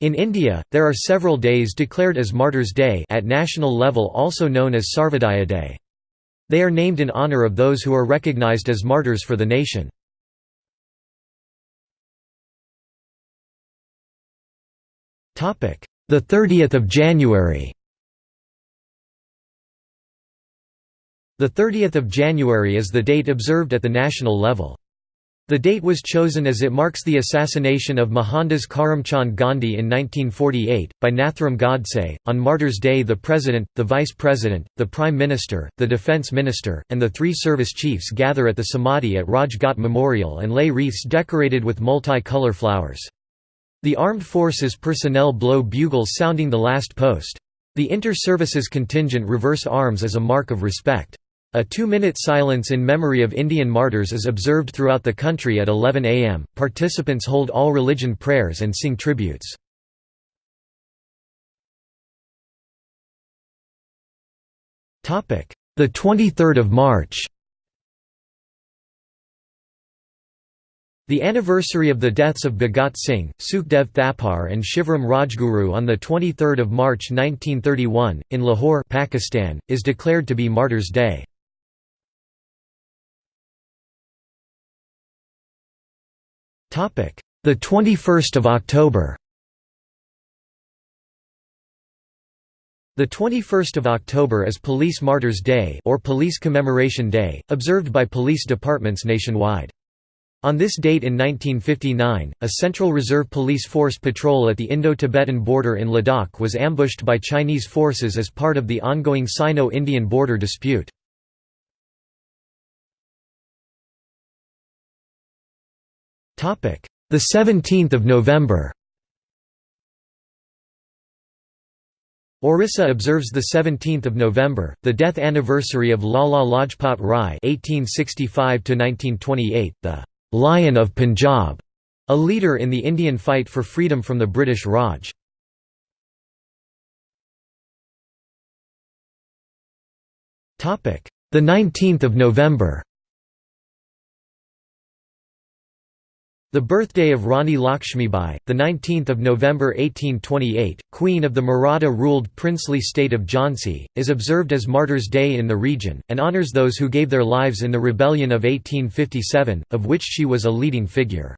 In India, there are several days declared as Martyrs' Day at national level also known as Sarvodaya Day. They are named in honour of those who are recognised as martyrs for the nation. The 30th of January The 30th of January is the date observed at the national level. The date was chosen as it marks the assassination of Mohandas Karamchand Gandhi in 1948, by Nathuram Godse. On Martyrs' Day, the President, the Vice President, the Prime Minister, the Defence Minister, and the three service chiefs gather at the Samadhi at Raj Ghat Memorial and lay wreaths decorated with multi-colour flowers. The armed forces personnel blow bugles sounding the last post. The inter-services contingent reverse arms as a mark of respect. A two-minute silence in memory of Indian martyrs is observed throughout the country at 11 am. Participants hold all religion prayers and sing tributes. Topic: The 23rd of March. The anniversary of the deaths of Bhagat Singh, Sukhdev Thapar and Shivram Rajguru on 23 March 1931, in Lahore Pakistan, is declared to be Martyrs' Day. The 21st of October. The 21st of October is Police Martyrs' Day or Police Commemoration Day, observed by police departments nationwide. On this date in 1959, a Central Reserve Police Force patrol at the Indo-Tibetan border in Ladakh was ambushed by Chinese forces as part of the ongoing Sino-Indian border dispute. The 17th of November. Orissa observes the 17th of November, the death anniversary of Lala Lajpat Rai (1865–1928), the Lion of Punjab, a leader in the Indian fight for freedom from the British Raj. Topic: The 19th of November. The birthday of Rani Lakshmibai, the 19th of November 1828, queen of the Maratha-ruled princely state of Jhansi, is observed as Martyrs' Day in the region and honors those who gave their lives in the rebellion of 1857, of which she was a leading figure.